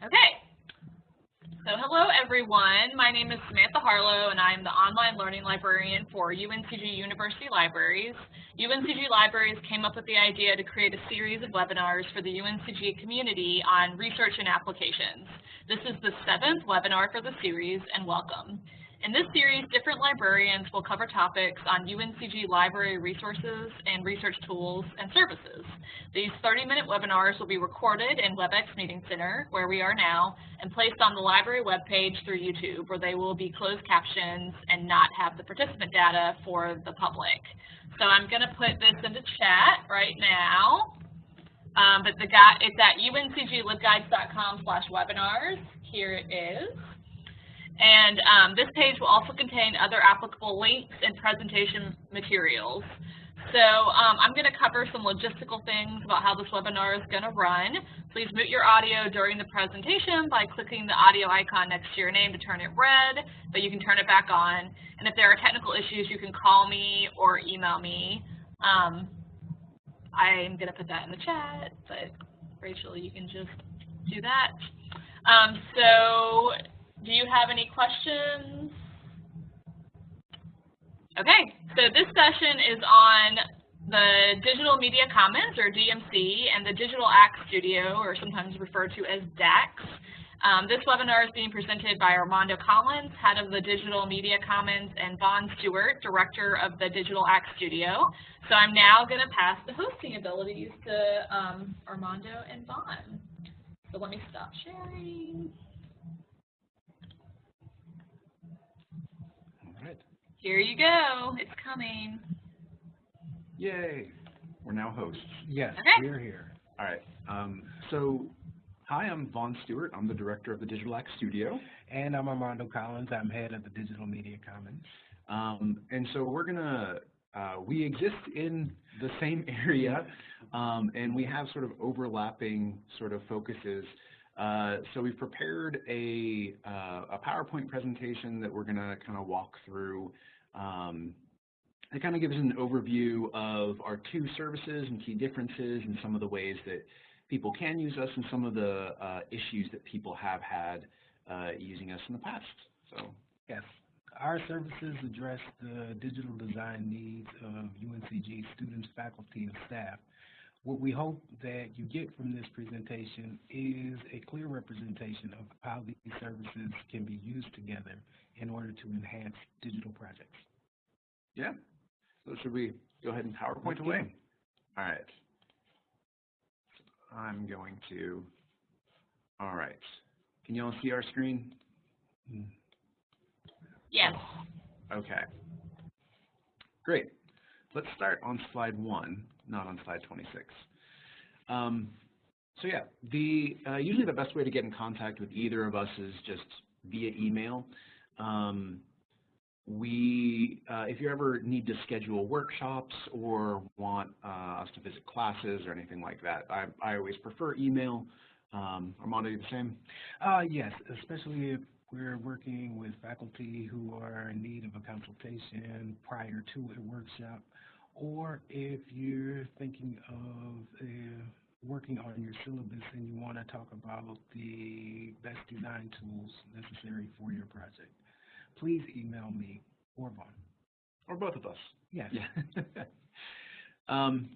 Okay. So hello everyone. My name is Samantha Harlow and I am the online learning librarian for UNCG University Libraries. UNCG Libraries came up with the idea to create a series of webinars for the UNCG community on research and applications. This is the seventh webinar for the series and welcome. In this series, different librarians will cover topics on UNCG library resources and research tools and services. These 30-minute webinars will be recorded in WebEx Meeting Center, where we are now, and placed on the library webpage through YouTube, where they will be closed captions and not have the participant data for the public. So I'm going to put this into chat right now. Um, but the guy, it's at uncglibguides.com slash webinars. Here it is. And um, this page will also contain other applicable links and presentation materials. So um, I'm going to cover some logistical things about how this webinar is going to run. Please mute your audio during the presentation by clicking the audio icon next to your name to turn it red, but you can turn it back on. And if there are technical issues, you can call me or email me. Um, I'm going to put that in the chat, but Rachel, you can just do that. Um, so do you have any questions? Okay, so this session is on the Digital Media Commons, or DMC, and the Digital Act Studio, or sometimes referred to as DAX. Um, this webinar is being presented by Armando Collins, head of the Digital Media Commons, and Vaughn Stewart, director of the Digital Act Studio. So I'm now going to pass the hosting abilities to um, Armando and Vaughn. So let me stop sharing. Here you go. It's coming. Yay. We're now hosts. Yes, okay. we're here. All right. Um, so, hi, I'm Vaughn Stewart. I'm the director of the Digital Act Studio. And I'm Armando Collins. I'm head of the Digital Media Commons. Um, and so we're going to, uh, we exist in the same area, um, and we have sort of overlapping sort of focuses. Uh, so we've prepared a, uh, a PowerPoint presentation that we're going to kind of walk through. Um, it kind of gives an overview of our two services and key differences and some of the ways that people can use us and some of the uh, issues that people have had uh, using us in the past. So Yes, our services address the digital design needs of UNCG students, faculty, and staff. What we hope that you get from this presentation is a clear representation of how these services can be used together in order to enhance digital. Yeah, so should we go ahead and PowerPoint Let's away? go. All right. I'm going to, all right. Can you all see our screen? Yes. Okay. Great. Let's start on slide one, not on slide 26. Um, so yeah, the uh, usually the best way to get in contact with either of us is just via email. Um, we, uh, if you ever need to schedule workshops or want uh, us to visit classes or anything like that, I, I always prefer email. Um, Armando, you the same? Uh, yes, especially if we're working with faculty who are in need of a consultation prior to a workshop, or if you're thinking of uh, working on your syllabus and you want to talk about the best design tools necessary for your project, please email me or Vaughn. Or both of us? Yes. Yeah. um,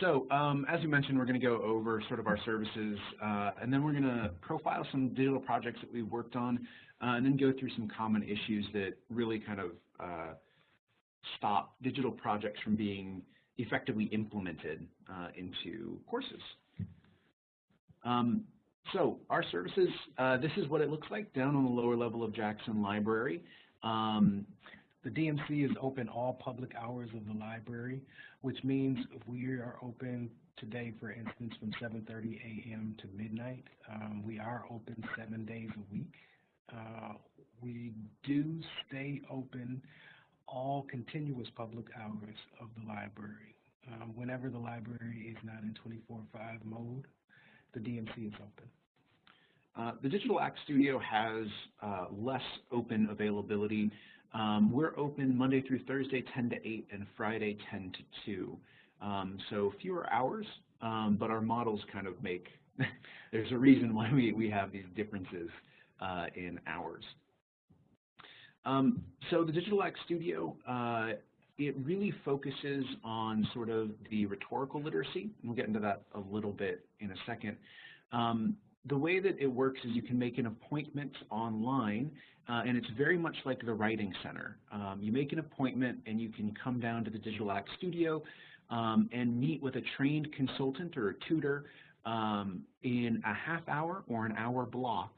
so, um, as you mentioned, we're going to go over sort of our services, uh, and then we're going to profile some digital projects that we've worked on, uh, and then go through some common issues that really kind of uh, stop digital projects from being effectively implemented uh, into courses. Um, so, our services, uh, this is what it looks like down on the lower level of Jackson Library. Um, The DMC is open all public hours of the library, which means we are open today, for instance, from 7:30 a.m. to midnight. Um, we are open seven days a week. Uh, we do stay open all continuous public hours of the library. Um, whenever the library is not in 24/5 mode, the DMC is open. Uh, the Digital Act Studio has uh, less open availability. Um, we're open Monday through Thursday 10 to 8 and Friday 10 to 2. Um, so fewer hours, um, but our models kind of make there's a reason why we, we have these differences uh, in hours. Um, so the Digital Act Studio, uh, it really focuses on sort of the rhetorical literacy. We'll get into that a little bit in a second. Um, the way that it works is you can make an appointment online, uh, and it's very much like the Writing Center. Um, you make an appointment, and you can come down to the Digital Act Studio um, and meet with a trained consultant or a tutor um, in a half hour or an hour block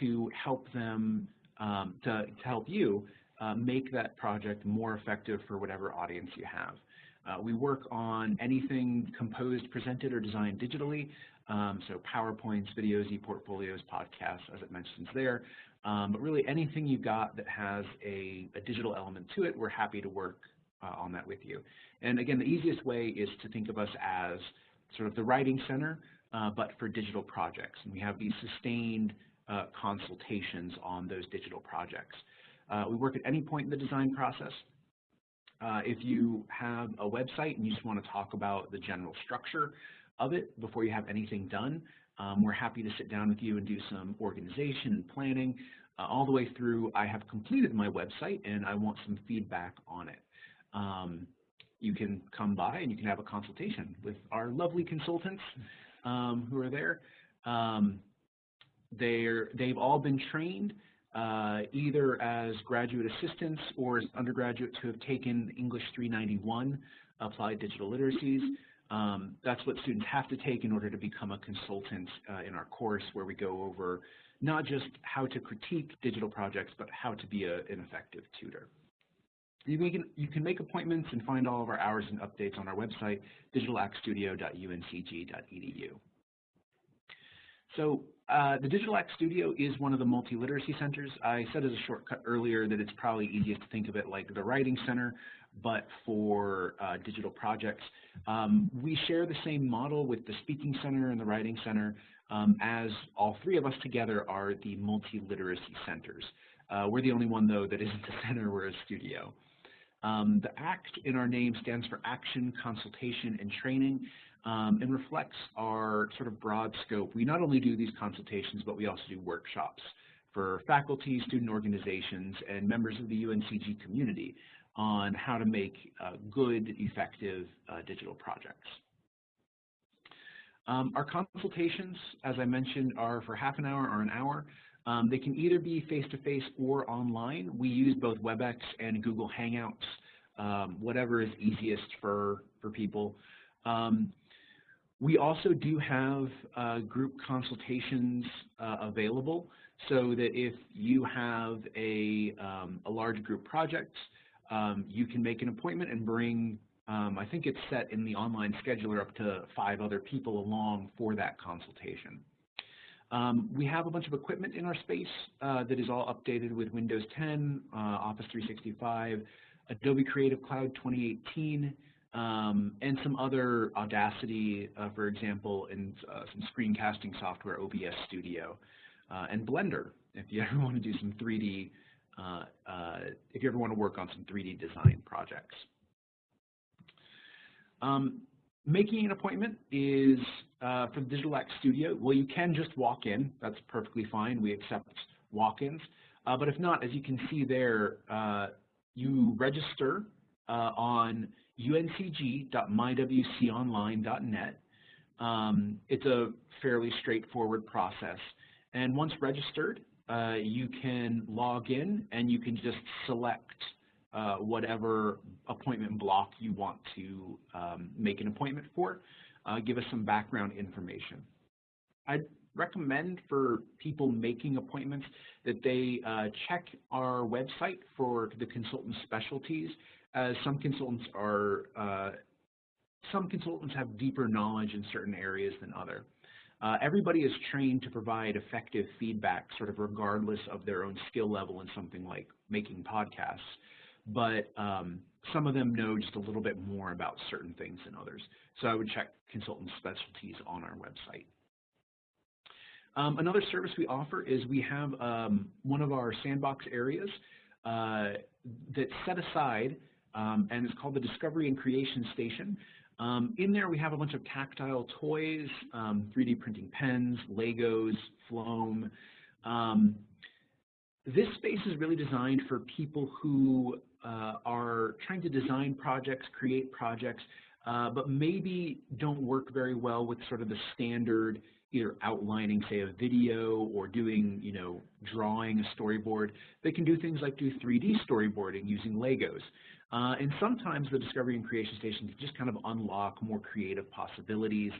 to help them, um, to, to, help you uh, make that project more effective for whatever audience you have. Uh, we work on anything composed, presented, or designed digitally, um, so PowerPoints, videos, e-portfolios, podcasts, as it mentions there. Um, but really anything you've got that has a, a, digital element to it, we're happy to work uh, on that with you. And again, the easiest way is to think of us as sort of the writing center, uh, but for digital projects. And we have these sustained uh, consultations on those digital projects. Uh, we work at any point in the design process. Uh, if you have a website and you just want to talk about the general structure of it before you have anything done, um, we're happy to sit down with you and do some organization and planning uh, all the way through I have completed my website and I want some feedback on it. Um, you can come by and you can have a consultation with our lovely consultants um, who are there. Um, they're, they've all been trained either as graduate assistants or as undergraduates who have taken English 391 Applied Digital Literacies. Um, that's what students have to take in order to become a consultant uh, in our course where we go over not just how to critique digital projects, but how to be a, an effective tutor. You can, you can make appointments and find all of our hours and updates on our website, digitalactstudio.uncg.edu. So uh, the Digital Act Studio is one of the multi-literacy centers. I said as a shortcut earlier that it's probably easiest to think of it like the Writing Center, but for uh, digital projects. Um, we share the same model with the Speaking Center and the Writing Center um, as all three of us together are the multi-literacy centers. Uh, we're the only one, though, that isn't a center, we're a studio. Um, the ACT in our name stands for Action, Consultation, and Training, um, and reflects our sort of broad scope. We not only do these consultations, but we also do workshops for faculty, student organizations, and members of the UNCG community on how to make uh, good, effective uh, digital projects. Um, our consultations, as I mentioned, are for half an hour or an hour. Um, they can either be face-to-face -face or online. We use both WebEx and Google Hangouts, um, whatever is easiest for, for people. We also do have uh, group consultations uh, available so that if you have a, um, a large group project, um, you can make an appointment and bring, um, I think it's set in the online scheduler up to five other people along for that consultation. Um, we have a bunch of equipment in our space uh, that is all updated with Windows 10, uh, Office 365, Adobe Creative Cloud 2018, um, and some other Audacity, uh, for example, and uh, some screencasting software, OBS Studio, uh, and Blender, if you ever want to do some 3D, uh, if you ever want to work on some 3D design projects. Um, Making an appointment is uh, for the Digital Act Studio. Well, you can just walk in. That's perfectly fine. We accept walk-ins. Uh, but if not, as you can see there, uh, you register uh, on uncg.mywconline.net. Um, it's a fairly straightforward process. And once registered, uh, you can log in and you can just select uh, whatever appointment block you want to um, make an appointment for. Uh, give us some background information. I'd recommend for people making appointments that they uh, check our website for the consultant specialties as some consultants are uh, some consultants have deeper knowledge in certain areas than other. Uh, everybody is trained to provide effective feedback sort of regardless of their own skill level in something like making podcasts but um, some of them know just a little bit more about certain things than others. So I would check consultant specialties on our website. Um, another service we offer is we have um, one of our sandbox areas uh, that's set aside, um, and it's called the Discovery and Creation Station. Um, in there we have a bunch of tactile toys, um, 3D printing pens, Legos, Floam. Um, this space is really designed for people who uh, are trying to design projects, create projects, uh, but maybe don't work very well with sort of the standard either outlining, say, a video or doing, you know, drawing a storyboard. They can do things like do 3D storyboarding using Legos. Uh, and sometimes the Discovery and Creation Station can just kind of unlock more creative possibilities.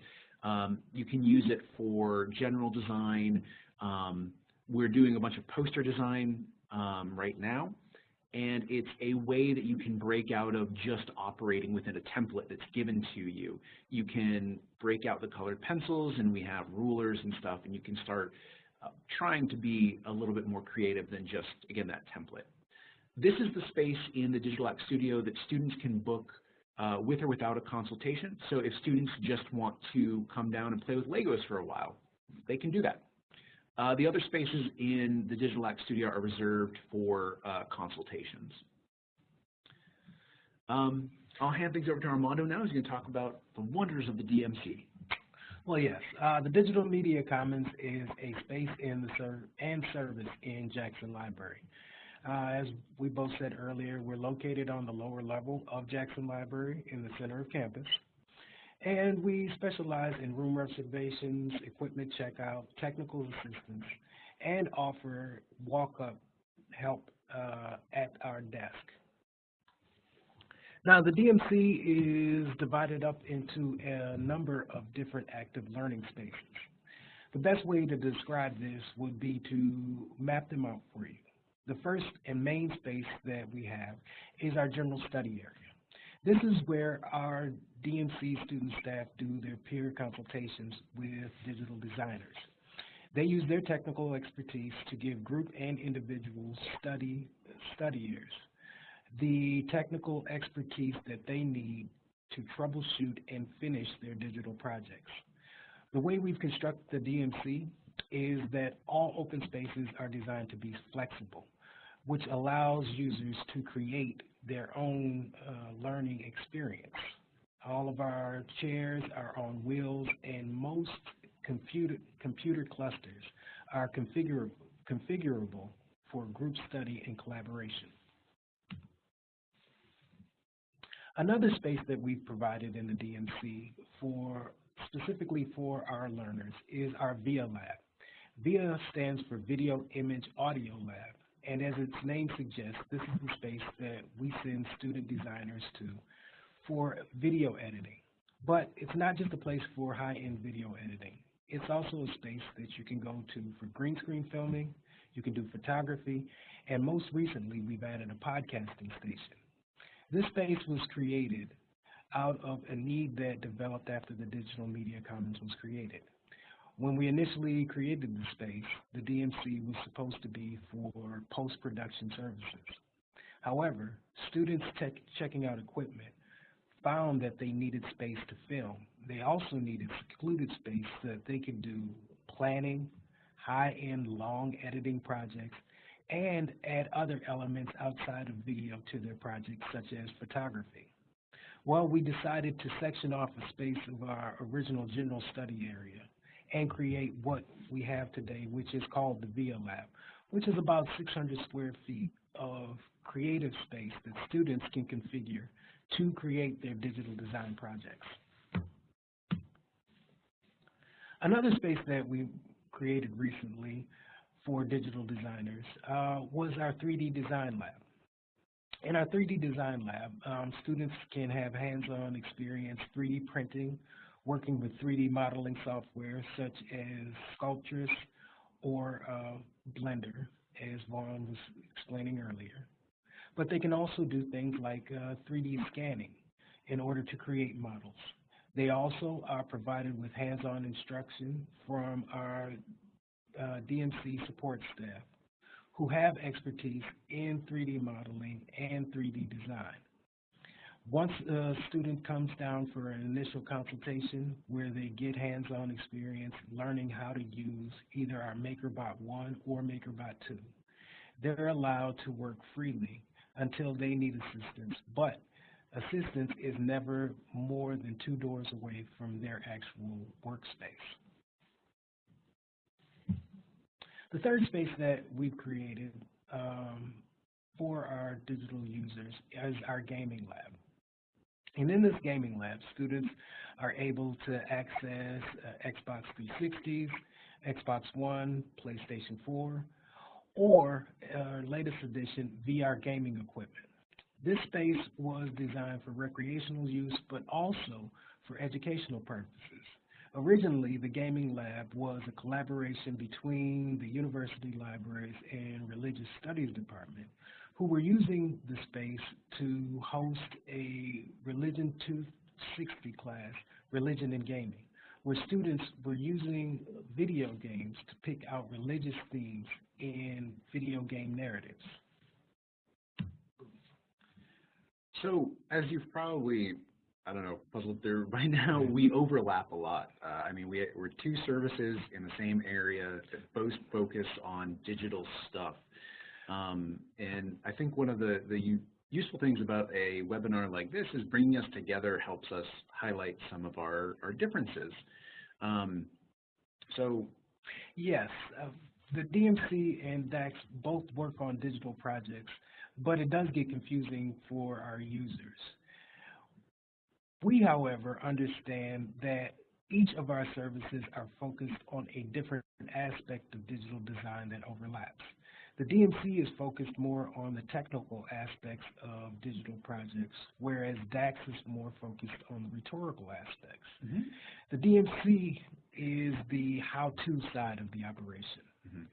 Um, you can use it for general design. Um, we're doing a bunch of poster design um, right now and it's a way that you can break out of just operating within a template that's given to you. You can break out the colored pencils, and we have rulers and stuff, and you can start uh, trying to be a little bit more creative than just, again, that template. This is the space in the Digital Act Studio that students can book uh, with or without a consultation. So if students just want to come down and play with Legos for a while, they can do that. Uh, the other spaces in the Digital Act Studio are reserved for uh, consultations. Um, I'll hand things over to Armando now. He's going to talk about the wonders of the DMC. Well, yes, uh, the Digital Media Commons is a space the and service in Jackson Library. Uh, as we both said earlier, we're located on the lower level of Jackson Library in the center of campus. And we specialize in room reservations, equipment checkout, technical assistance, and offer walk-up help uh, at our desk. Now, the DMC is divided up into a number of different active learning spaces. The best way to describe this would be to map them out for you. The first and main space that we have is our general study area. This is where our DMC student staff do their peer consultations with digital designers. They use their technical expertise to give group and individual study studiers the technical expertise that they need to troubleshoot and finish their digital projects. The way we've constructed the DMC is that all open spaces are designed to be flexible, which allows users to create their own uh, learning experience. All of our chairs are on wheels and most computer, computer clusters are configurable, configurable for group study and collaboration. Another space that we've provided in the DMC for specifically for our learners is our VIA lab. VIA stands for Video Image Audio Lab, and as its name suggests, this is the space that we send student designers to for video editing. But it's not just a place for high-end video editing. It's also a space that you can go to for green screen filming, you can do photography, and most recently we've added a podcasting station. This space was created out of a need that developed after the Digital Media Commons was created. When we initially created the space, the DMC was supposed to be for post-production services. However, students checking out equipment found that they needed space to film. They also needed secluded space so that they could do planning, high-end long editing projects, and add other elements outside of video to their projects, such as photography. Well, we decided to section off a space of our original general study area and create what we have today, which is called the VIA Lab, which is about 600 square feet of creative space that students can configure to create their digital design projects. Another space that we created recently for digital designers uh, was our 3D Design Lab. In our 3D Design Lab, um, students can have hands-on experience 3D printing, working with 3D modeling software such as Sculptris or uh, Blender, as Vaughn was explaining earlier but they can also do things like uh, 3D scanning in order to create models. They also are provided with hands-on instruction from our uh, DMC support staff who have expertise in 3D modeling and 3D design. Once a student comes down for an initial consultation where they get hands-on experience learning how to use either our MakerBot 1 or MakerBot 2, they're allowed to work freely until they need assistance. But assistance is never more than two doors away from their actual workspace. The third space that we've created um, for our digital users is our gaming lab. And in this gaming lab, students are able to access uh, Xbox 360s, Xbox One, PlayStation 4, or uh, latest edition VR gaming equipment. This space was designed for recreational use, but also for educational purposes. Originally, the gaming lab was a collaboration between the university libraries and religious studies department, who were using the space to host a Religion 260 class, Religion and Gaming, where students were using video games to pick out religious themes in video game narratives. So, as you've probably, I don't know, puzzled through by now, we overlap a lot. Uh, I mean, we, we're two services in the same area that both focus on digital stuff. Um, and I think one of the, the useful things about a webinar like this is bringing us together helps us highlight some of our, our differences. Um, so, yes, uh, the DMC and DAX both work on digital projects, but it does get confusing for our users. We, however, understand that each of our services are focused on a different aspect of digital design that overlaps. The DMC is focused more on the technical aspects of digital projects, whereas DAX is more focused on the rhetorical aspects. Mm -hmm. The DMC is the how-to side of the operation. Mm -hmm.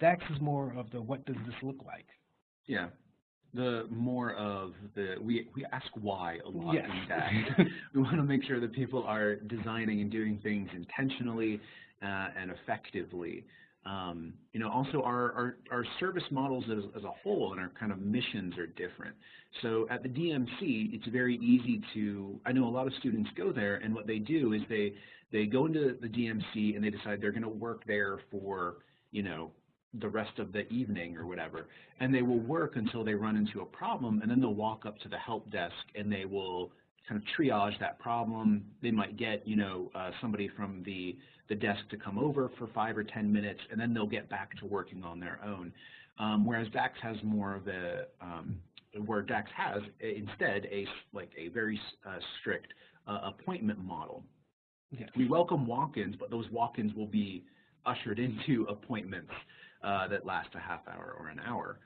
DACS is more of the what does this look like? Yeah. The more of the, we, we ask why a lot yes. in DACS. we want to make sure that people are designing and doing things intentionally uh, and effectively. Um, you know, also our, our, our service models as, as, a whole and our kind of missions are different. So at the DMC, it's very easy to, I know a lot of students go there and what they do is they, they go into the DMC and they decide they're going to work there for, you know, the rest of the evening or whatever. And they will work until they run into a problem and then they'll walk up to the help desk and they will kind of triage that problem. They might get, you know, uh, somebody from the, the desk to come over for five or 10 minutes, and then they'll get back to working on their own. Um, whereas DAX has more of a, um, where DAX has instead a, like a very uh, strict uh, appointment model. Yes. We welcome walk-ins, but those walk-ins will be ushered into appointments uh, that last a half hour or an hour.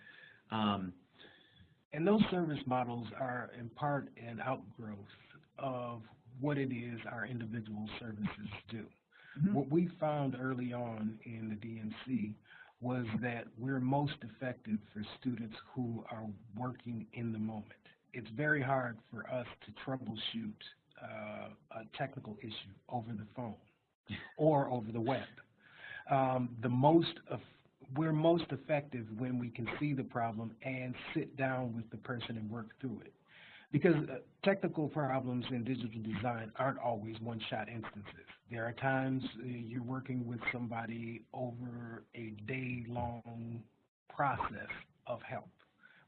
Um, and those service models are in part an outgrowth of what it is our individual services do. Mm -hmm. What we found early on in the DMC was that we're most effective for students who are working in the moment. It's very hard for us to troubleshoot uh, a technical issue over the phone or over the web. Um, the most we're most effective when we can see the problem and sit down with the person and work through it. Because uh, technical problems in digital design aren't always one-shot instances. There are times uh, you're working with somebody over a day-long process of help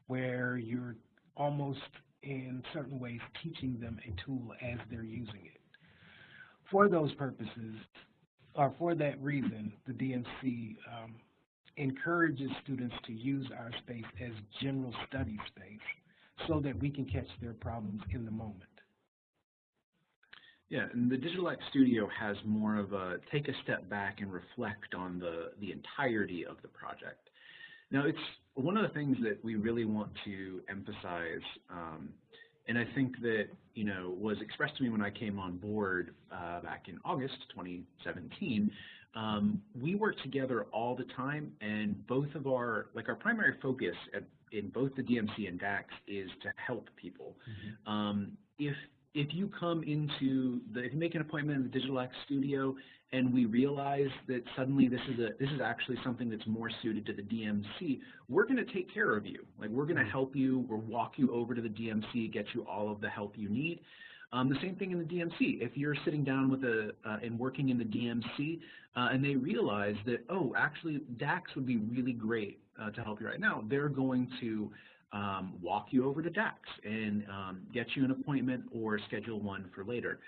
where you're almost in certain ways teaching them a tool as they're using it. For those purposes, or for that reason, the DMC um, encourages students to use our space as general study space so that we can catch their problems in the moment. Yeah, and the Digital X Studio has more of a take a step back and reflect on the, the entirety of the project. Now, it's one of the things that we really want to emphasize, um, and I think that, you know, was expressed to me when I came on board uh, back in August 2017, um, we work together all the time, and both of our, like our primary focus at, in both the DMC and DAX is to help people. Mm -hmm. um, if if you come into the, if you make an appointment in the Digital X Studio and we realize that suddenly this is a this is actually something that's more suited to the DMC, we're going to take care of you. Like we're going to mm-hmm. help you, or walk you over to the DMC, get you all of the help you need. Um, the same thing in the DMC. If you're sitting down with a uh, and working in the DMC, uh, and they realize that oh, actually DAX would be really great uh, to help you right now, they're going to um, walk you over to DAX and um, get you an appointment or schedule one for later.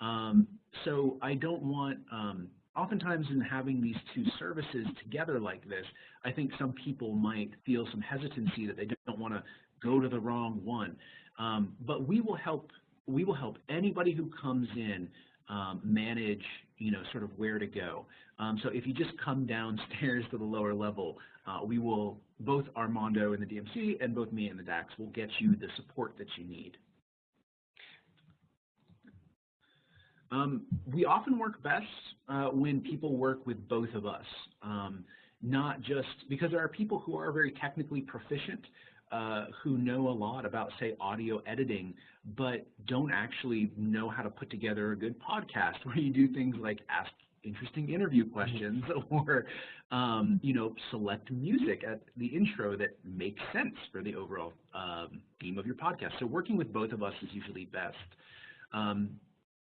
Um, so I don't want, um, oftentimes in having these two services together like this, I think some people might feel some hesitancy that they don't want to go to the wrong one. Um, but we will help, we will help anybody who comes in um, manage, you know, sort of where to go. Um, so if you just come downstairs to the lower level, uh, we will, both Armando and the DMC and both me and the DAX will get you the support that you need. Um, we often work best uh, when people work with both of us, um, not just because there are people who are very technically proficient uh, who know a lot about, say, audio editing, but don't actually know how to put together a good podcast where you do things like ask interesting interview questions or, um, you know, select music at the intro that makes sense for the overall um, theme of your podcast. So working with both of us is usually best. Um,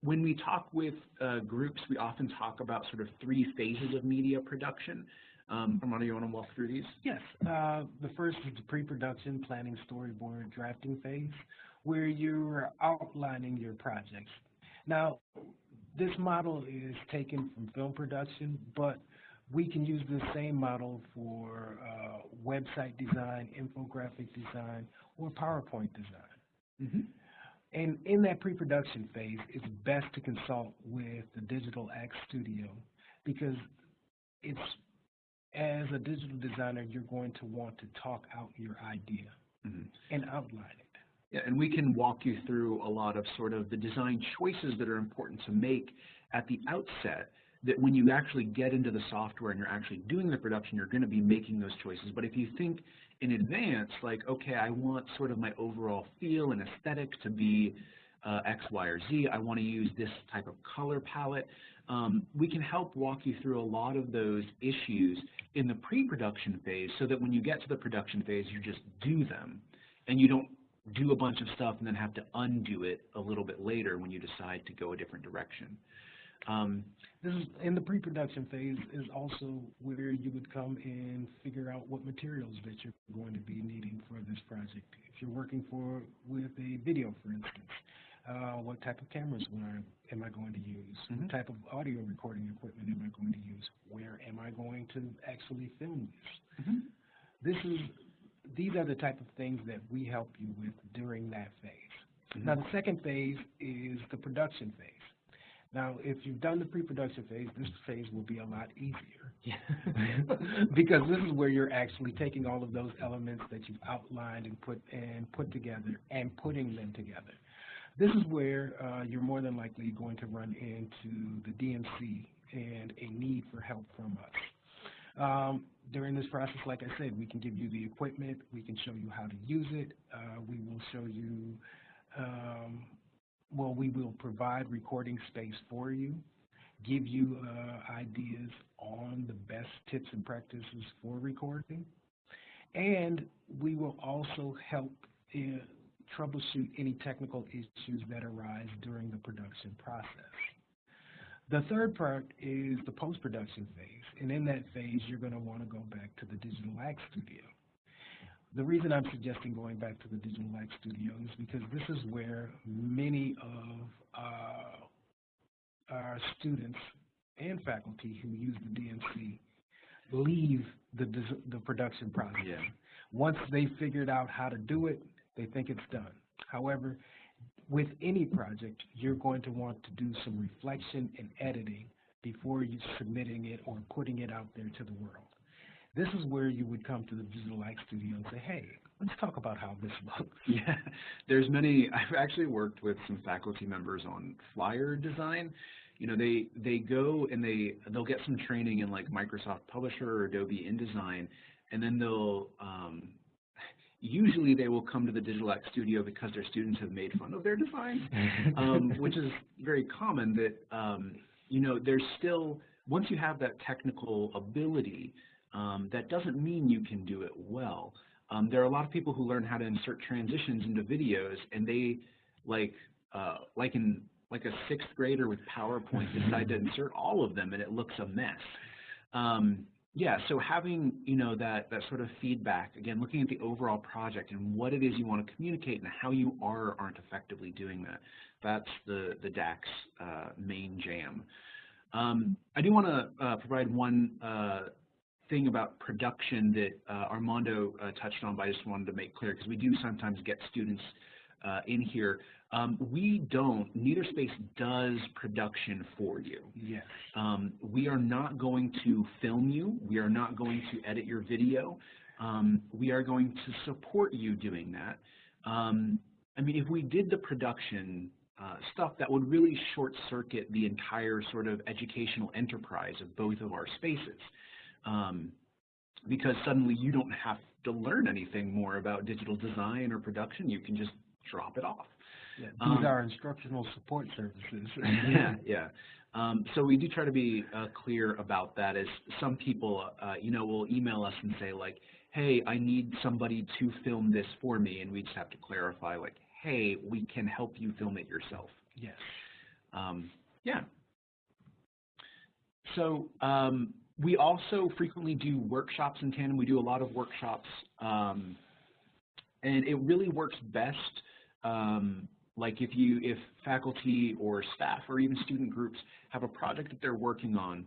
when we talk with uh, groups, we often talk about sort of three phases of media production. Um, Armando, you want to walk through these? Yes. Uh, the first is the pre-production, planning, storyboard, drafting phase, where you're outlining your projects. Now, this model is taken from film production, but we can use the same model for uh, website design, infographic design, or PowerPoint design. Mm -hmm. And in that pre-production phase, it's best to consult with the Digital X Studio because it's as a digital designer, you're going to want to talk out your idea mm -hmm. and outline it. Yeah, and we can walk you through a lot of sort of the design choices that are important to make at the outset that when you actually get into the software and you're actually doing the production, you're going to be making those choices. But if you think in advance, like, okay, I want sort of my overall feel and aesthetic to be uh, X, Y, or Z, I want to use this type of color palette, um, we can help walk you through a lot of those issues in the pre-production phase so that when you get to the production phase, you just do them and you don't do a bunch of stuff and then have to undo it a little bit later when you decide to go a different direction. Um, this is in the pre-production phase is also where you would come and figure out what materials that you're going to be needing for this project. If you're working for with a video, for instance, uh, what type of cameras I, am I going to use? Mm -hmm. What type of audio recording equipment am I going to use? Where am I going to actually film this? Mm -hmm. This is these are the type of things that we help you with during that phase. Mm -hmm. Now, the second phase is the production phase. Now, if you've done the pre-production phase, this phase will be a lot easier. Yeah. because this is where you're actually taking all of those elements that you've outlined and put and put together and putting them together. This is where uh, you're more than likely going to run into the DMC and a need for help from us. Um, during this process, like I said, we can give you the equipment, we can show you how to use it, uh, we will show you, um, well, we will provide recording space for you, give you uh, ideas on the best tips and practices for recording, and we will also help troubleshoot any technical issues that arise during the production process. The third part is the post-production phase, and in that phase, you're going to want to go back to the Digital Act Studio. The reason I'm suggesting going back to the Digital Act Studio is because this is where many of uh, our students and faculty who use the DMC leave the, the production process. Yeah. Once they figured out how to do it, they think it's done. However, with any project, you're going to want to do some reflection and editing before you submitting it or putting it out there to the world. This is where you would come to the Digital Act Studio and say, hey, let's talk about how this looks. Yeah, there's many, I've actually worked with some faculty members on flyer design. You know, they, they go and they, they'll get some training in like Microsoft Publisher or Adobe InDesign, and then they'll, um, usually they will come to the Digital Act Studio because their students have made fun of their design, um, which is very common that, um, you know, there's still, once you have that technical ability, um, that doesn't mean you can do it well. Um, there are a lot of people who learn how to insert transitions into videos and they, like, uh, like in like a sixth grader with PowerPoint decide to insert all of them and it looks a mess. Um, yeah, so having, you know, that, that sort of feedback, again, looking at the overall project and what it is you want to communicate and how you are or aren't effectively doing that, that's the, the DAC's uh, main jam. Um, I do want to uh, provide one uh, thing about production that uh, Armando uh, touched on, but I just wanted to make clear because we do sometimes get students uh, in here. Um, we don't, neither space does production for you. Yes. Um, we are not going to film you. We are not going to edit your video. Um, we are going to support you doing that. Um, I mean, if we did the production uh, stuff, that would really short circuit the entire sort of educational enterprise of both of our spaces. Um, because suddenly you don't have to learn anything more about digital design or production. You can just drop it off. Yeah, these Um, are instructional support services. yeah, yeah. Um, so we do try to be uh, clear about that. As some people, uh, you know, will email us and say like, "Hey, I need somebody to film this for me," and we just have to clarify like, "Hey, we can help you film it yourself." Yes. Um, yeah. So um, we also frequently do workshops in tandem. We do a lot of workshops, um, and it really works best. Um, like if you, if faculty or staff or even student groups have a project that they're working on,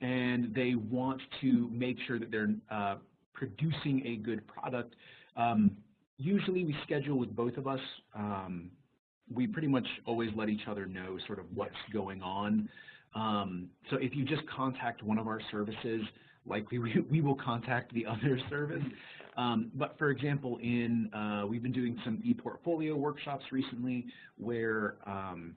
and they want to make sure that they're uh, producing a good product. Um, usually we schedule with both of us. Um, we pretty much always let each other know sort of what's going on. Um, so if you just contact one of our services, likely we, we will contact the other service. Um, but for example, in uh, we've been doing some e-portfolio workshops recently where um,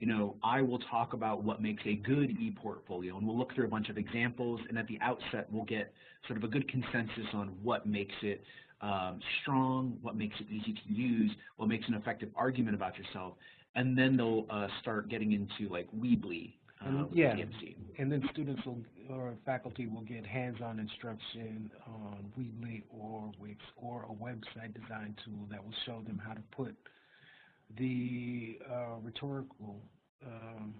you know, I will talk about what makes a good e-portfolio, and we'll look through a bunch of examples, and at the outset, we'll get sort of a good consensus on what makes it um, strong, what makes it easy to use, what makes an effective argument about yourself, and then they'll uh, start getting into like Weebly uh, with yeah. DMC. And then students will, or faculty will get hands-on instruction on Weebly or Wix or a website design tool that will show them how to put the uh, rhetorical um,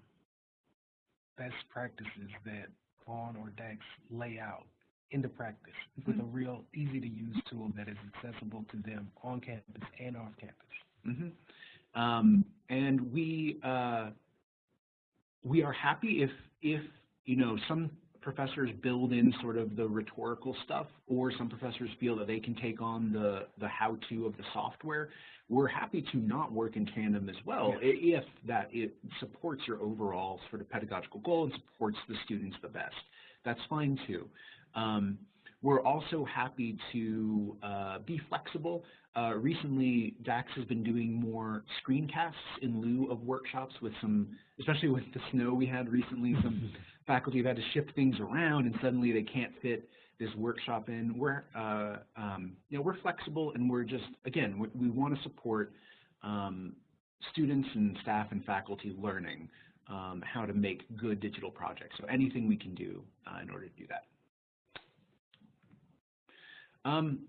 best practices that Vaughn or Dax lay out into practice with a real easy-to-use tool that is accessible to them on campus and off campus. hmm Um, and we uh, we are happy if if you know some professors build in sort of the rhetorical stuff, or some professors feel that they can take on the the how-to of the software. We're happy to not work in tandem as well, if that it supports your overall sort of pedagogical goal and supports the students the best. That's fine too. Um, we're also happy to uh, be flexible. Uh, recently, DAX has been doing more screencasts in lieu of workshops with some, especially with the snow we had recently, some faculty have had to shift things around and suddenly they can't fit this workshop in. We're, uh, um, you know, we're flexible and we're just, again, we, we want to support um, students and staff and faculty learning um, how to make good digital projects. So anything we can do uh, in order to do that. Um,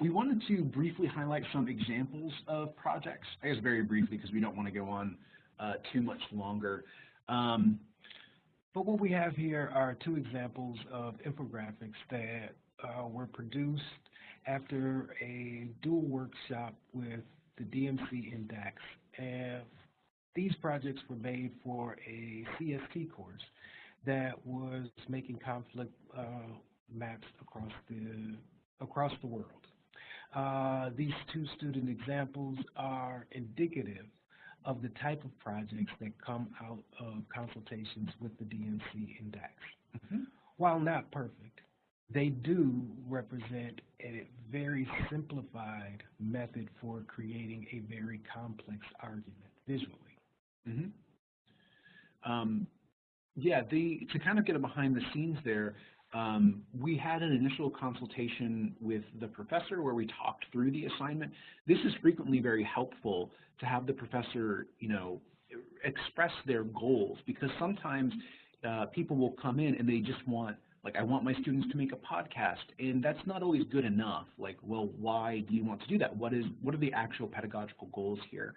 we wanted to briefly highlight some examples of projects, I guess very briefly because we don't want to go on uh, too much longer. Um, But what we have here are two examples of infographics that uh, were produced after a dual workshop with the DMC and DAX. And these projects were made for a CST course that was making conflict uh, maps across the across the world. Uh, these two student examples are indicative of the type of projects that come out of consultations with the DMC and DAX. Mhm. While not perfect, they do represent a very simplified method for creating a very complex argument visually. Mhm. Um, yeah, the, to kind of get a behind the scenes there, um, we had an initial consultation with the professor where we talked through the assignment. This is frequently very helpful to have the professor, you know, express their goals because sometimes uh, people will come in and they just want, like, I want my students to make a podcast, and that's not always good enough. Like, well, why do you want to do that? What is, what are the actual pedagogical goals here?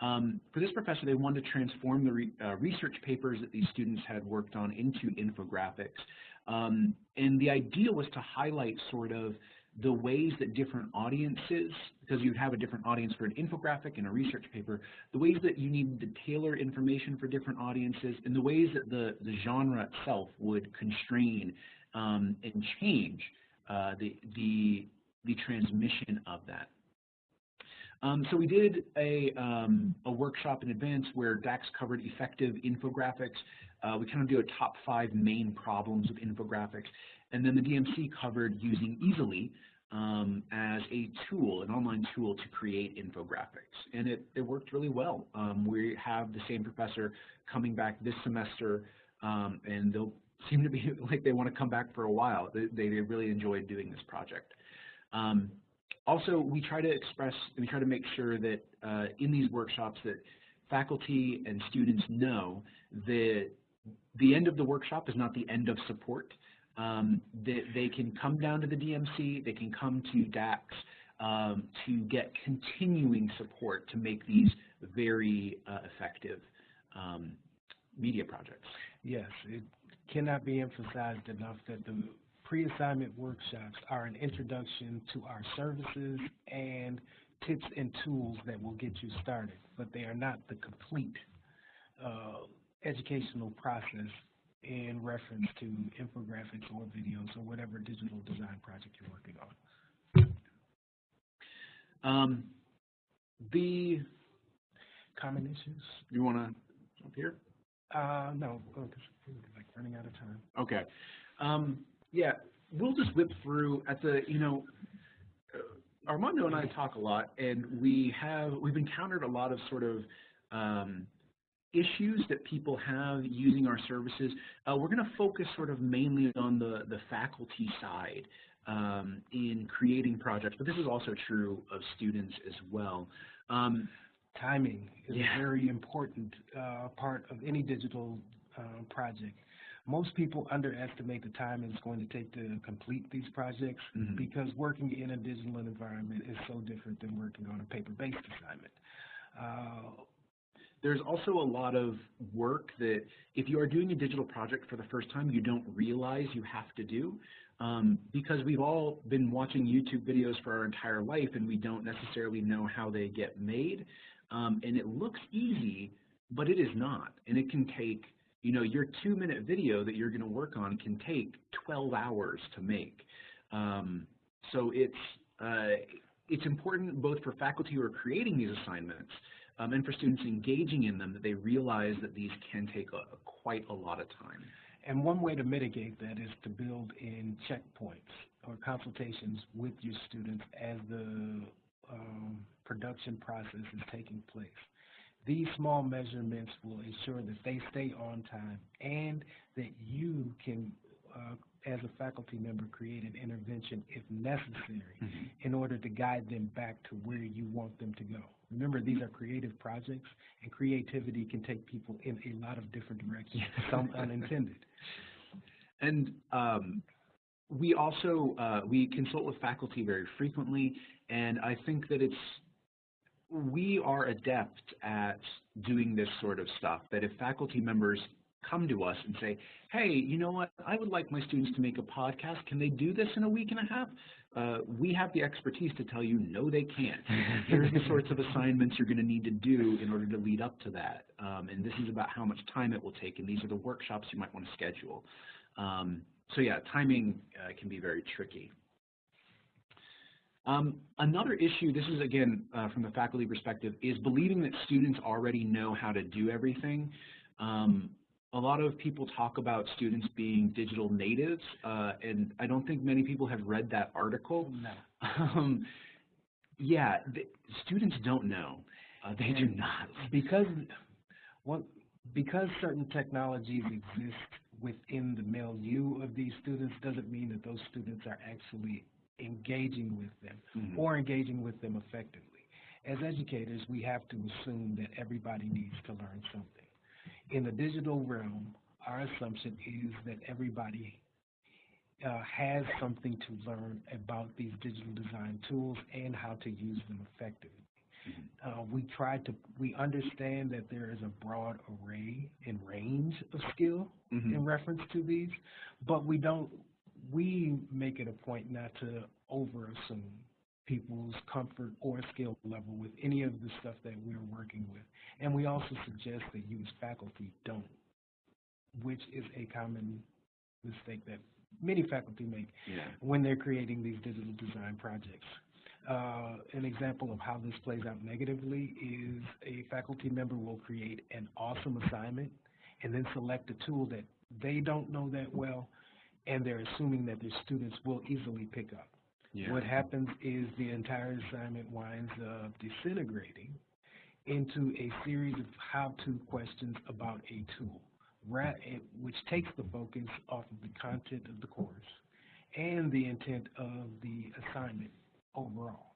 Um, for this professor, they wanted to transform the re uh, research papers that these students had worked on into infographics. Um, and the idea was to highlight sort of the ways that different audiences, because you'd have a different audience for an infographic and a research paper, the ways that you need to tailor information for different audiences, and the ways that the, the genre itself would constrain um, and change uh, the, the, the transmission of that. Um, so we did a, um, a workshop in advance where Dax covered effective infographics. Uh, we kind of do a top five main problems with infographics. And then the DMC covered using Easel.ly um, as a tool, an online tool to create infographics. And it, it worked really well. Um, we have the same professor coming back this semester, um, and they'll seem to be like they want to come back for a while. They, they really enjoyed doing this project. Um, also, we try to express, we try to make sure that uh, in these workshops that faculty and students know that the end of the workshop is not the end of support. Um, that they can come down to the DMC, they can come to DAX um, to get continuing support to make these very uh, effective um, media projects. Yes, it cannot be emphasized enough that the pre-assignment workshops are an introduction to our services and tips and tools that will get you started, but they are not the complete uh, educational process in reference to infographics or videos or whatever digital design project you're working on. Um, the Common issues? you want to jump here? Uh, no, oh, 'cause we're like running out of time. Okay. Um, yeah, we'll just whip through at the, you know, uh, Armando and I talk a lot, and we have, we've encountered a lot of sort of um, issues that people have using our services. Uh, we're going to focus sort of mainly on the, the faculty side um, in creating projects, but this is also true of students as well. Um, Timing is Yeah. a very important uh, part of any digital uh, project. Most people underestimate the time it's going to take to complete these projects Mhm. because working in a digital environment is so different than working on a paper-based assignment. Uh, There's also a lot of work that if you are doing a digital project for the first time, you don't realize you have to do. Um, because we've all been watching YouTube videos for our entire life and we don't necessarily know how they get made. Um, and it looks easy, but it is not. And it can take, you know, your two minute video that you're going to work on can take 12 hours to make. Um, so it's, uh, it's important both for faculty who are creating these assignments um, and for students engaging in them that they realize that these can take a, quite a lot of time. And one way to mitigate that is to build in checkpoints or consultations with your students as the um, production process is taking place. These small measurements will ensure that they stay on time and that you can, uh, as a faculty member, create an intervention if necessary in order to guide them back to where you want them to go. Remember, these are creative projects, and creativity can take people in a lot of different directions, some unintended. And um, we also, uh, we consult with faculty very frequently, and I think that it's, we are adept at doing this sort of stuff, that if faculty members come to us and say, hey, you know what, I would like my students to make a podcast, can they do this in a week and a half? Uh, we have the expertise to tell you, no, they can't. Here's the sorts of assignments you're going to need to do in order to lead up to that. Um, and this is about how much time it will take, and these are the workshops you might want to schedule. Um, so yeah, timing uh, can be very tricky. Um, another issue, this is again uh, from the faculty perspective, is believing that students already know how to do everything. Um, a lot of people talk about students being digital natives, uh, and I don't think many people have read that article. No. Um, yeah, the, students don't know. Uh, they do not. Because, what, because certain technologies exist within the milieu of these students doesn't mean that those students are actually engaging with them Mhm. or engaging with them effectively. As educators, we have to assume that everybody needs to learn something. In the digital realm, our assumption is that everybody uh, has something to learn about these digital design tools and how to use them effectively. Uh, we try to, we understand that there is a broad array and range of skill Mhm. in reference to these, but we don't, we make it a point not to overassume people's comfort or skill level with any of the stuff that we're working with. And we also suggest that you as faculty don't, which is a common mistake that many faculty make Yeah. when they're creating these digital design projects. Uh, an example of how this plays out negatively is a faculty member will create an awesome assignment and then select a tool that they don't know that well, and they're assuming that their students will easily pick up. Yeah. What happens is the entire assignment winds up disintegrating into a series of how-to questions about a tool, eh, which takes the focus off of the content of the course and the intent of the assignment overall.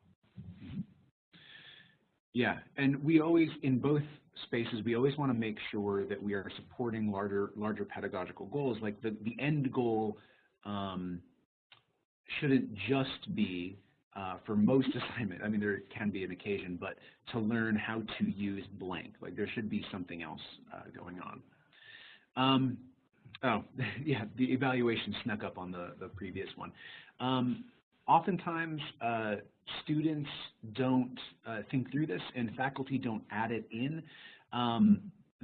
Yeah, and we always, in both spaces, we always want to make sure that we are supporting larger, larger pedagogical goals. Like the, the end goal um, shouldn't just be uh, for most assignment. I mean, there can be an occasion, but to learn how to use blank. Like there should be something else uh, going on. Um, oh, yeah, the evaluation snuck up on the, the previous one. Um, oftentimes, uh, students don't uh, think through this and faculty don't add it in. Um,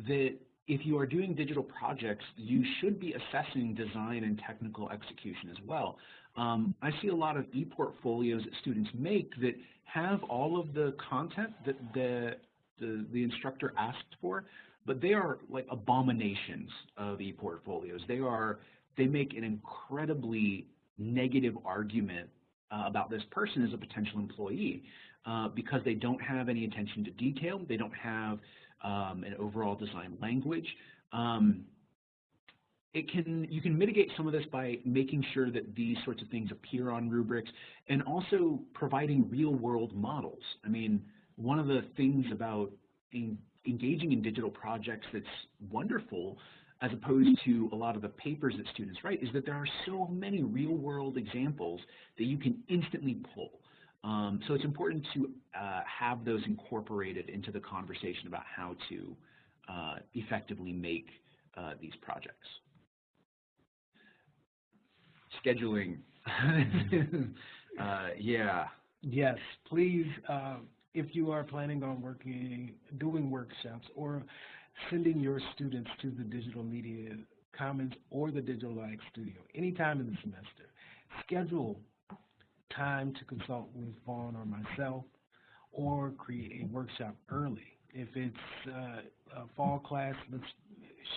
that if you are doing digital projects, you should be assessing design and technical execution as well. Um, I see a lot of e-portfolios that students make that have all of the content that the, the, the instructor asked for, but they are like abominations of e-portfolios. They are, they make an incredibly negative argument uh, about this person as a potential employee uh, because they don't have any attention to detail, they don't have um, an overall design language. Um, it can you can mitigate some of this by making sure that these sorts of things appear on rubrics and also providing real world models. I mean, one of the things about in, engaging in digital projects that's wonderful as opposed to a lot of the papers that students write is that there are so many real world examples that you can instantly pull. Um, so it's important to uh, have those incorporated into the conversation about how to uh, effectively make uh, these projects. Scheduling. uh, yeah. Yes, please, uh, if you are planning on working, doing workshops or sending your students to the Digital Media Commons or the Digital Ag Studio anytime in the semester, schedule time to consult with Vaughn or myself or create a workshop early. If it's uh, a fall class, let's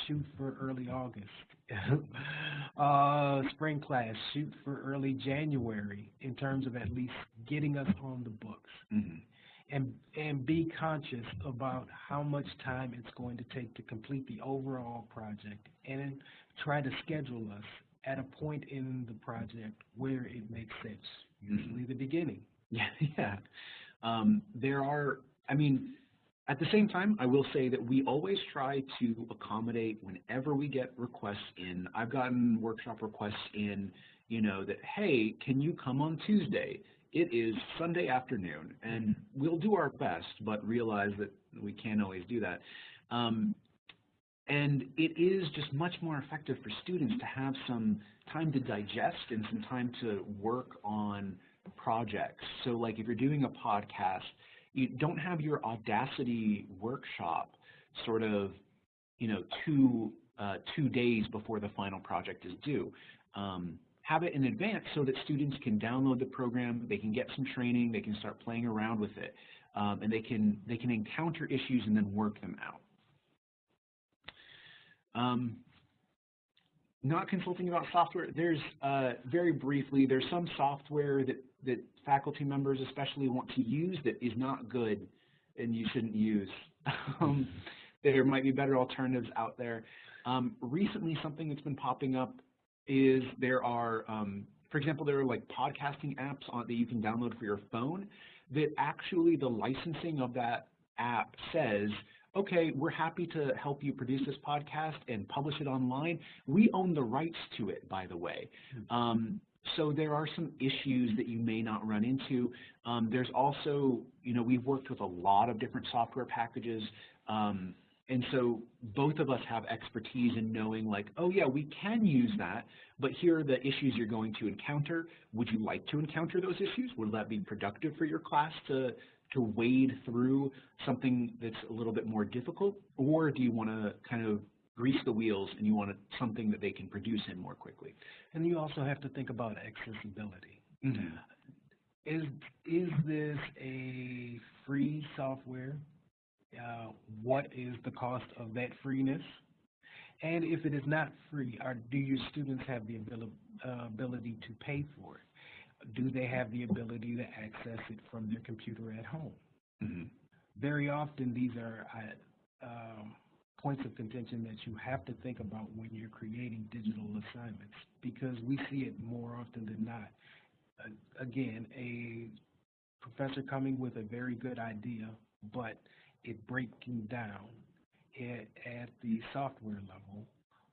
shoot for early August. uh, spring class, shoot for early January in terms of at least getting us on the books. Mhm. And, and be conscious about how much time it's going to take to complete the overall project and try to schedule us at a point in the project where it makes sense, usually the beginning. Yeah, yeah. Um, there are, I mean, at the same time, I will say that we always try to accommodate whenever we get requests in. I've gotten workshop requests in, you know, that, hey, can you come on Tuesday? It is Sunday afternoon, and we'll do our best, but realize that we can't always do that. Um, and it is just much more effective for students to have some time to digest and some time to work on projects. So like if you're doing a podcast, you don't have your Audacity workshop sort of, you know, two, uh, two days before the final project is due. Um, have it in advance so that students can download the program, they can get some training, they can start playing around with it, um, and they can, they can encounter issues and then work them out. Um, not consulting about software, there's, uh, very briefly, there's some software that, that faculty members especially want to use that is not good and you shouldn't use. um, there might be better alternatives out there. Um, recently, something that's been popping up is there are, um, for example, there are like podcasting apps on, that you can download for your phone that actually the licensing of that app says, okay, we're happy to help you produce this podcast and publish it online. We own the rights to it, by the way. Um, so there are some issues that you may not run into. Um, there's also, you know, we've worked with a lot of different software packages. Um, and so both of us have expertise in knowing like, oh yeah, we can use that, but here are the issues you're going to encounter. Would you like to encounter those issues? Would that be productive for your class to, to wade through something that's a little bit more difficult? Or do you want to kind of grease the wheels and you want something that they can produce in more quickly? And you also have to think about accessibility. Mm-hmm. Is, is this a free software? Uh, what is the cost of that freeness? And if it is not free, are, do your students have the ability, uh, ability to pay for it? Do they have the ability to access it from their computer at home? Mm-hmm. Very often, these are uh, um, points of contention that you have to think about when you're creating digital assignments because we see it more often than not. Uh, again, a professor coming with a very good idea, but it breaking down at, at the software level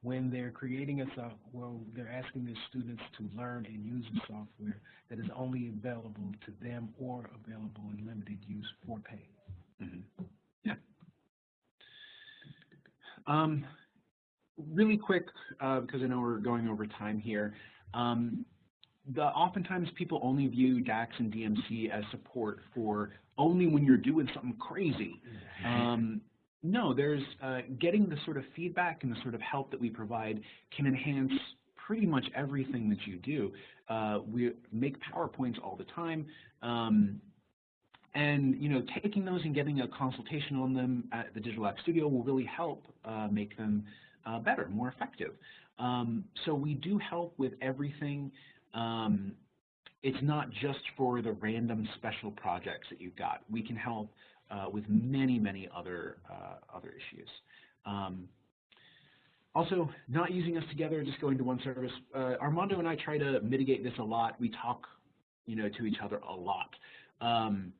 when they're creating a software, well, they're asking their students to learn and use a software that is only available to them or available in limited use for pay. Mm-hmm. Yeah. Um, really quick, uh, because I know we're going over time here. Um, the oftentimes people only view DAX and DMC as support for only when you're doing something crazy. Um, no, there's uh, getting the sort of feedback and the sort of help that we provide can enhance pretty much everything that you do. Uh, we make PowerPoints all the time. Um, and you know, taking those and getting a consultation on them at the Digital App Studio will really help uh, make them uh, better, more effective. Um, so we do help with everything. Um, it's not just for the random special projects that you've got. We can help uh, with many, many other uh, other issues. Um, also, not using us together, just going to one service. Uh, Armando and I try to mitigate this a lot. We talk, you know, to each other a lot. Um,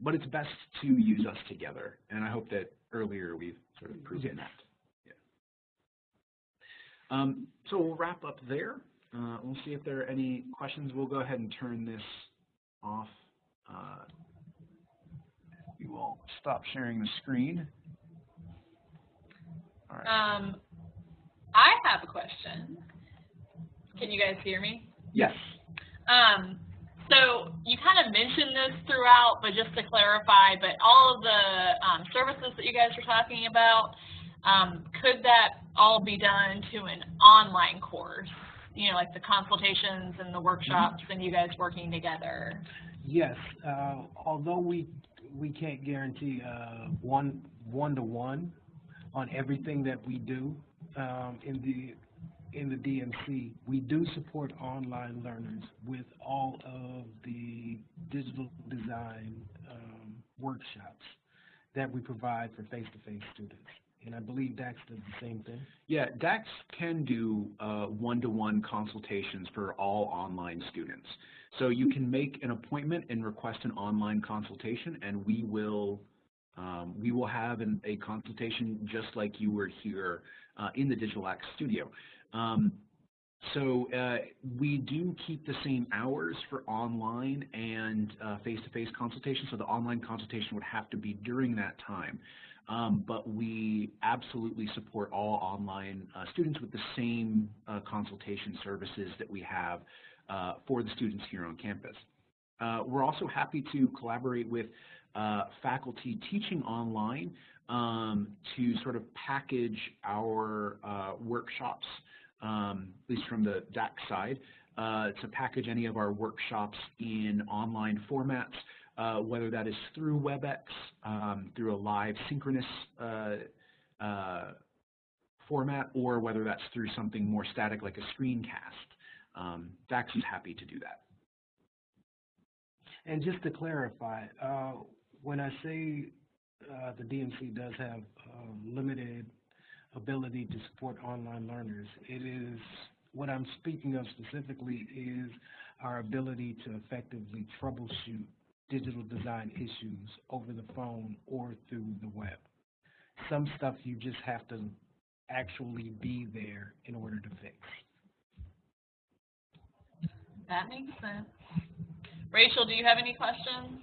but it's best to use us together, and I hope that earlier we've sort of proven that. Yeah. Um, so we'll wrap up there. Uh, we'll see if there are any questions. We'll go ahead and turn this off. Uh, we will stop sharing the screen. All right. Um, I have a question. Can you guys hear me? Yes. Um, so you kind of mentioned this throughout, but just to clarify, but all of the um, services that you guys were talking about, um, could that all be done to an online course? You know, like the consultations and the workshops and you guys working together? Yes, uh, although we we can't guarantee uh, one one to one on everything that we do um, in the in the DMC, we do support online learners with all of the digital design um, workshops that we provide for face-to-face -face students. And I believe DAX does the same thing. Yeah, DAX can do uh, one-to-one -one consultations for all online students. So you can make an appointment and request an online consultation, and we will um, we will have an, a consultation just like you were here uh, in the Digital Act Studio. Um, so uh, we do keep the same hours for online and uh, face-to-face -face consultation, so the online consultation would have to be during that time. Um, but we absolutely support all online uh, students with the same uh, consultation services that we have uh, for the students here on campus. Uh, we're also happy to collaborate with uh, faculty teaching online um, to sort of package our uh, workshops, um, at least from the DAC side, to package any of our workshops in online formats uh, whether that is through WebEx, um, through a live synchronous uh, uh, format, or whether that's through something more static like a screencast. Um, DAX is happy to do that. And just to clarify, uh, when I say uh, the DMC does have limited ability to support online learners, it is what I'm speaking of specifically is our ability to effectively troubleshoot digital design issues over the phone or through the web. Some stuff you just have to actually be there in order to fix. That makes sense. Rachel, do you have any questions?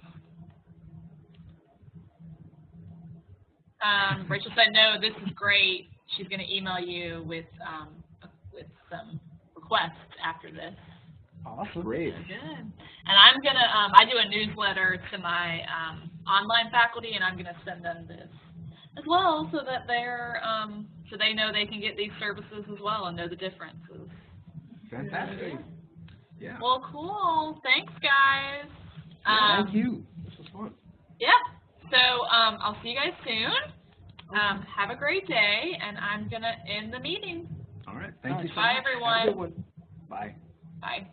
Um, Rachel said, no, this is great. She's going to email you with, um, with some requests after this. Awesome. Great. Good. And I'm gonna, um, I do a newsletter to my, um, online faculty and I'm gonna send them this as well so that they're, um, so they know they can get these services as well and know the differences. Fantastic. Yeah. Well, cool. Thanks, guys. Um, Thank you. This was fun. Yeah. So, um, I'll see you guys soon. Um, have a great day and I'm gonna end the meeting. All right. Thank you so Bye, much. Have a everyone. good one. Bye. Bye.